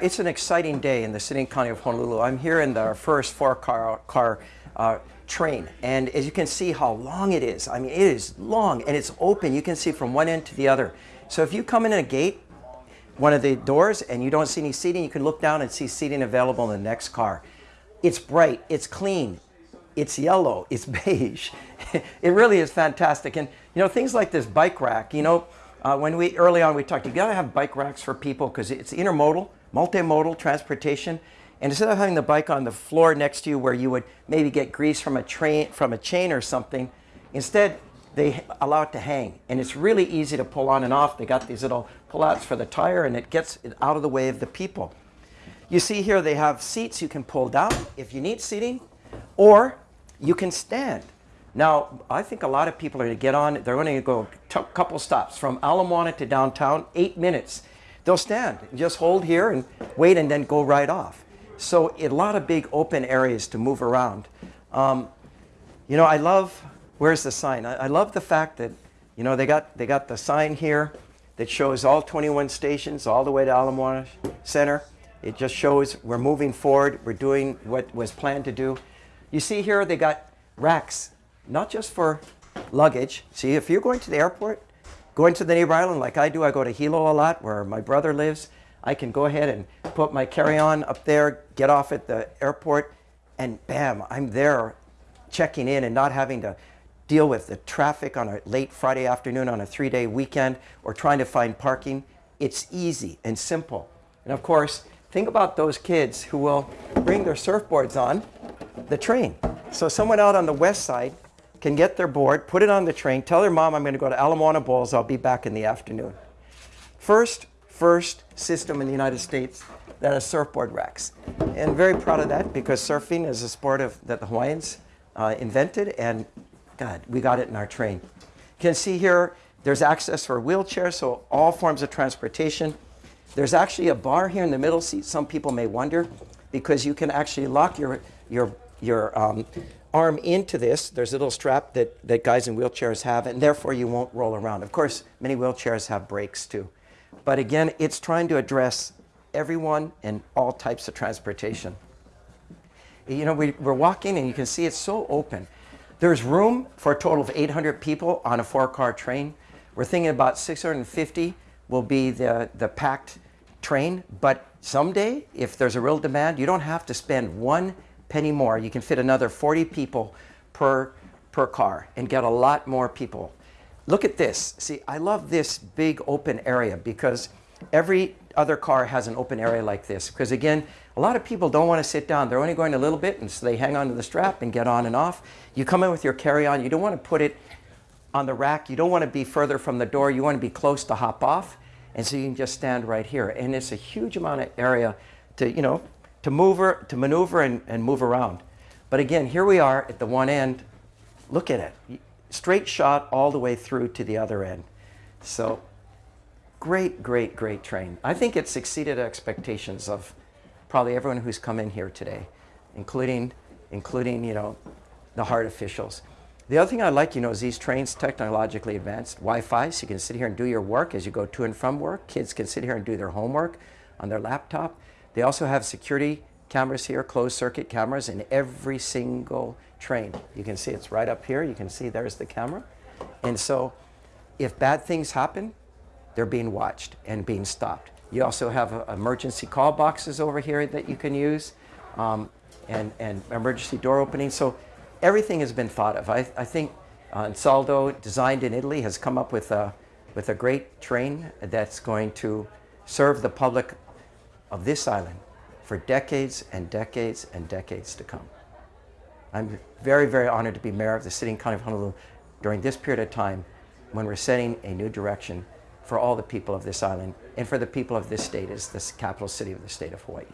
It's an exciting day in the city and county of Honolulu. I'm here in our first four-car car, uh, train, and as you can see how long it is, I mean, it is long and it's open. You can see from one end to the other. So if you come in at a gate, one of the doors, and you don't see any seating, you can look down and see seating available in the next car. It's bright, it's clean, it's yellow, it's beige. it really is fantastic. And you know, things like this bike rack, you know, uh, when we early on we talked, you gotta have bike racks for people because it's intermodal multimodal transportation. And instead of having the bike on the floor next to you where you would maybe get grease from a train from a chain or something, instead they allow it to hang. And it's really easy to pull on and off. They got these little pullouts for the tire and it gets it out of the way of the people. You see here they have seats you can pull down if you need seating or you can stand. Now, I think a lot of people are going to get on, they're going to go a couple stops from Ala Moana to downtown, eight minutes. They'll stand, just hold here and wait and then go right off. So a lot of big open areas to move around. Um, you know, I love, where's the sign? I, I, love the fact that, you know, they got, they got the sign here that shows all 21 stations all the way to Ala Moana Center. It just shows we're moving forward. We're doing what was planned to do. You see here, they got racks, not just for luggage. See, if you're going to the airport, Going to the neighbor island like I do, I go to Hilo a lot where my brother lives. I can go ahead and put my carry-on up there, get off at the airport, and bam, I'm there checking in and not having to deal with the traffic on a late Friday afternoon on a three-day weekend or trying to find parking. It's easy and simple. And of course, think about those kids who will bring their surfboards on the train. So someone out on the west side can get their board, put it on the train, tell their mom I'm going to go to Ala Moana Bowls, I'll be back in the afternoon. First, first system in the United States that has surfboard racks. And very proud of that because surfing is a sport of, that the Hawaiians uh, invented and God, we got it in our train. You can see here, there's access for wheelchairs, so all forms of transportation. There's actually a bar here in the middle seat, some people may wonder, because you can actually lock your, your, your um, arm into this. There's a little strap that, that guys in wheelchairs have, and therefore you won't roll around. Of course, many wheelchairs have brakes too. But again, it's trying to address everyone and all types of transportation. You know, we, we're walking and you can see it's so open. There's room for a total of 800 people on a four-car train. We're thinking about 650 will be the, the packed train, but someday, if there's a real demand, you don't have to spend one penny more. You can fit another 40 people per, per car and get a lot more people. Look at this. See, I love this big open area because every other car has an open area like this. Because again, a lot of people don't want to sit down. They're only going a little bit and so they hang onto the strap and get on and off. You come in with your carry-on. You don't want to put it on the rack. You don't want to be further from the door. You want to be close to hop off. And so you can just stand right here. And it's a huge amount of area to, you know, to, move, to maneuver and, and move around. But again, here we are at the one end. Look at it. Straight shot all the way through to the other end. So great, great, great train. I think it's exceeded expectations of probably everyone who's come in here today, including, including you know, the HART officials. The other thing I like, you know, is these trains technologically advanced. Wi-Fi, so you can sit here and do your work as you go to and from work. Kids can sit here and do their homework on their laptop. They also have security cameras here, closed circuit cameras in every single train. You can see it's right up here. You can see there's the camera. And so if bad things happen, they're being watched and being stopped. You also have uh, emergency call boxes over here that you can use um, and, and emergency door opening. So everything has been thought of. I, I think uh, designed in Italy, has come up with a, with a great train that's going to serve the public of this island for decades and decades and decades to come. I'm very, very honored to be mayor of the city and county of Honolulu during this period of time when we're setting a new direction for all the people of this island and for the people of this state as the capital city of the state of Hawaii.